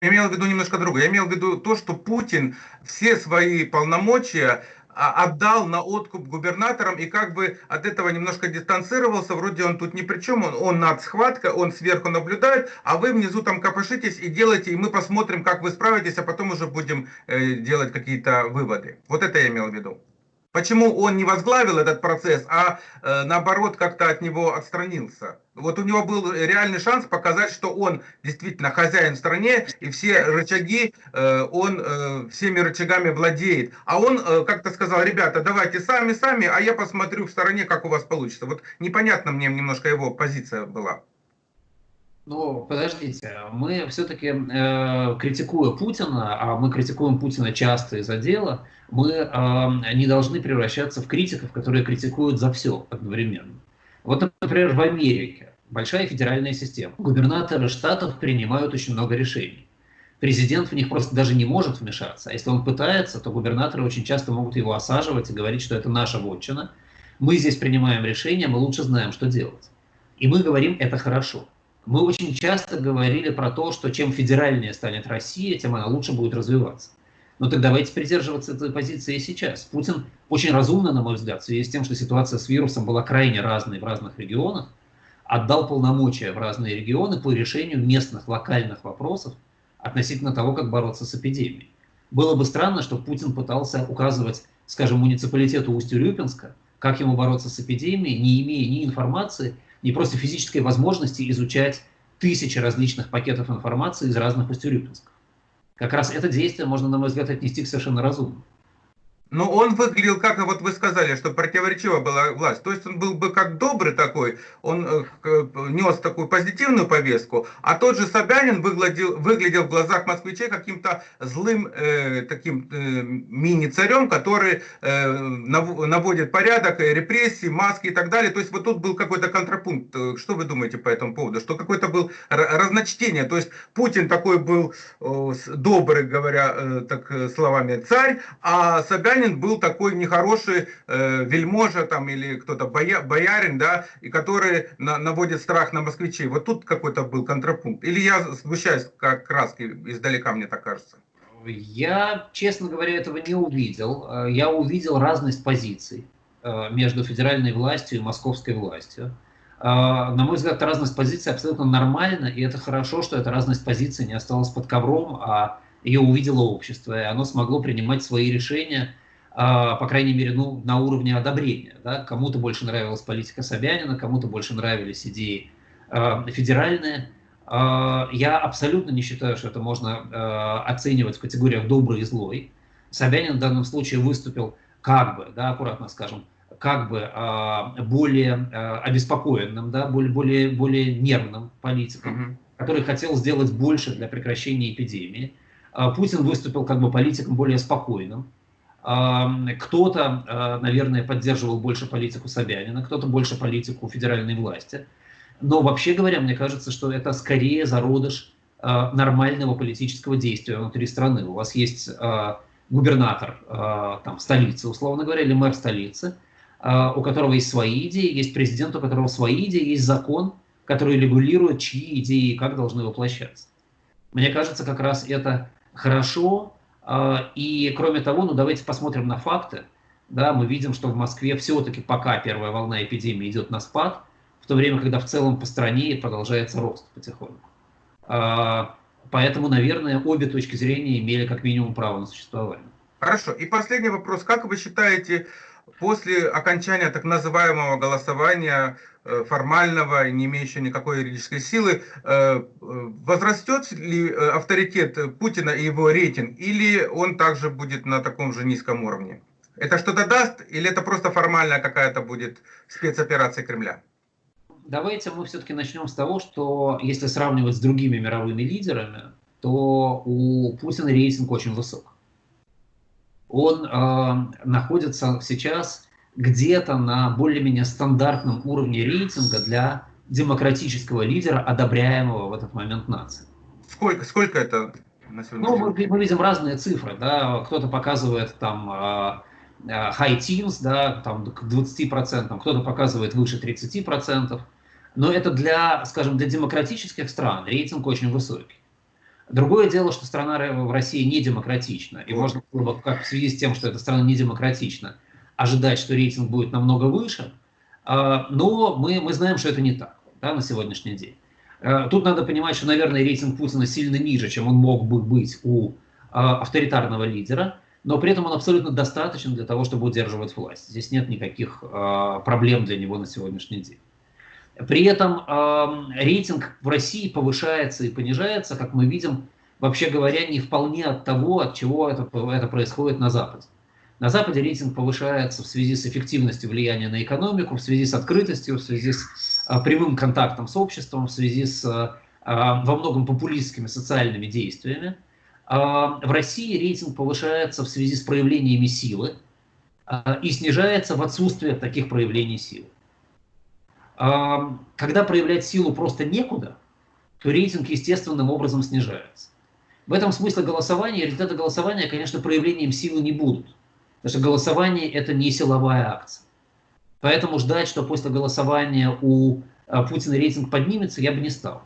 имел в виду немножко другое. Я имел в виду то, что Путин все свои полномочия а, отдал на откуп губернаторам и как бы от этого немножко дистанцировался, вроде он тут ни при чем, он, он над схваткой, он сверху наблюдает, а вы внизу там копошитесь и делаете, и мы посмотрим, как вы справитесь, а потом уже будем э, делать какие-то выводы. Вот это я имел в виду. Почему он не возглавил этот процесс, а э, наоборот как-то от него отстранился? Вот у него был реальный шанс показать, что он действительно хозяин в стране, и все рычаги, э, он э, всеми рычагами владеет. А он э, как-то сказал, ребята, давайте сами-сами, а я посмотрю в стороне, как у вас получится. Вот непонятно мне немножко его позиция была. Ну, подождите, мы все-таки, э, критикуя Путина, а мы критикуем Путина часто из-за дела, мы э, не должны превращаться в критиков, которые критикуют за все одновременно. Вот, например, в Америке большая федеральная система. Губернаторы штатов принимают очень много решений. Президент в них просто даже не может вмешаться. А если он пытается, то губернаторы очень часто могут его осаживать и говорить, что это наша вотчина. Мы здесь принимаем решения, мы лучше знаем, что делать. И мы говорим, это хорошо. Мы очень часто говорили про то, что чем федеральнее станет Россия, тем она лучше будет развиваться. Но так давайте придерживаться этой позиции и сейчас. Путин очень разумно, на мой взгляд, в связи с тем, что ситуация с вирусом была крайне разной в разных регионах, отдал полномочия в разные регионы по решению местных, локальных вопросов относительно того, как бороться с эпидемией. Было бы странно, что Путин пытался указывать, скажем, муниципалитету Усть-Урюпинска, как ему бороться с эпидемией, не имея ни информации, не просто физической возможности изучать тысячи различных пакетов информации из разных устюрюпинсков. Как раз это действие можно, на мой взгляд, отнести к совершенно разумно. Но он выглядел, как вот вы сказали, что противоречива была власть. То есть он был бы как добрый такой, он э, нес такую позитивную повестку, а тот же Собянин выглядел, выглядел в глазах москвичей каким-то злым э, таким э, мини-царем, который э, наводит порядок, э, репрессии, маски и так далее. То есть вот тут был какой-то контрапункт. Что вы думаете по этому поводу? Что какое-то было разночтение. То есть Путин такой был э, добрый, говоря э, так словами, царь, а Собянин Собянин был такой нехороший э, вельможа там или кто-то боя, боярин, да, и который на, наводит страх на москвичей. Вот тут какой-то был контрапункт. Или я сгущаюсь как краски издалека, мне так кажется. Я, честно говоря, этого не увидел. Э, я увидел разность позиций э, между федеральной властью и московской властью. Э, на мой взгляд, разность позиций абсолютно нормальна, и это хорошо, что эта разность позиций не осталась под ковром, а ее увидело общество, и оно смогло принимать свои решения по крайней мере, ну, на уровне одобрения. Да? Кому-то больше нравилась политика Собянина, кому-то больше нравились идеи э, федеральные. Э, я абсолютно не считаю, что это можно оценивать в категориях добрый и злой. Собянин в данном случае выступил как бы, да, аккуратно скажем, как бы э, более э, обеспокоенным, да, более, более, более нервным политиком, mm -hmm. который хотел сделать больше для прекращения эпидемии. Э, Путин выступил как бы политиком более спокойным, кто-то, а, наверное, поддерживал больше политику Собянина, кто-то больше политику федеральной власти. Но вообще говоря, мне кажется, что это скорее зародыш а, нормального политического действия внутри страны. У вас есть а, губернатор там, столицы, условно говоря, или мэр столицы, у которого есть свои идеи, есть президент, у которого свои идеи, есть закон, который регулирует, чьи идеи и как должны воплощаться. Мне кажется, как раз это хорошо, и кроме того, ну давайте посмотрим на факты. Да, мы видим, что в Москве все-таки пока первая волна эпидемии идет на спад, в то время, когда в целом по стране продолжается рост потихоньку. А, поэтому, наверное, обе точки зрения имели как минимум право на существование. Хорошо. И последний вопрос. Как вы считаете, после окончания так называемого голосования Э, формального, не имеющего никакой юридической силы, э, возрастет ли э, авторитет Путина и его рейтинг, или он также будет на таком же низком уровне? Это что-то даст, или это просто формальная какая-то будет спецоперация Кремля? Давайте мы все-таки начнем с того, что если сравнивать с другими мировыми лидерами, то у Путина рейтинг очень высок. Он э, находится сейчас где-то на более-менее стандартном уровне рейтинга для демократического лидера, одобряемого в этот момент нации. Сколько, сколько это на сегодня? Ну, мы, мы видим разные цифры, да, кто-то показывает там uh, high teens, да, там к 20%, кто-то показывает выше 30%, но это для, скажем, для демократических стран рейтинг очень высокий. Другое дело, что страна в России не демократична, и можно было бы, как в связи с тем, что эта страна не демократична, ожидать, что рейтинг будет намного выше, а, но мы, мы знаем, что это не так да, на сегодняшний день. А, тут надо понимать, что, наверное, рейтинг Путина сильно ниже, чем он мог бы быть у а, авторитарного лидера, но при этом он абсолютно достаточен для того, чтобы удерживать власть. Здесь нет никаких проблем для него на сегодняшний день. При этом рейтинг в России повышается и понижается, как мы видим, вообще говоря, не вполне от того, от чего это, это происходит на Западе. На Западе рейтинг повышается в связи с эффективностью влияния на экономику, в связи с открытостью, в связи с а, прямым контактом с обществом, в связи с а, во многом популистскими социальными действиями. А, в России рейтинг повышается в связи с проявлениями силы а, и снижается в отсутствие таких проявлений силы. Когда проявлять силу просто некуда, то рейтинг естественным образом снижается. В этом смысле голосования, результаты голосования, конечно, проявлением силы не будут. Потому что голосование – это не силовая акция. Поэтому ждать, что после голосования у а, Путина рейтинг поднимется, я бы не стал.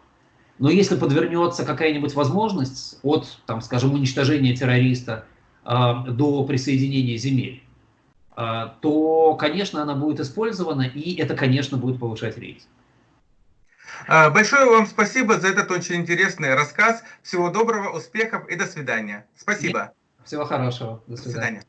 Но если подвернется какая-нибудь возможность от, там, скажем, уничтожения террориста э, до присоединения земель, то, конечно, она будет использована, и это, конечно, будет повышать рейтинг. Большое вам спасибо за этот очень интересный рассказ. Всего доброго, успехов и до свидания. Спасибо. Всего хорошего. До свидания. До свидания.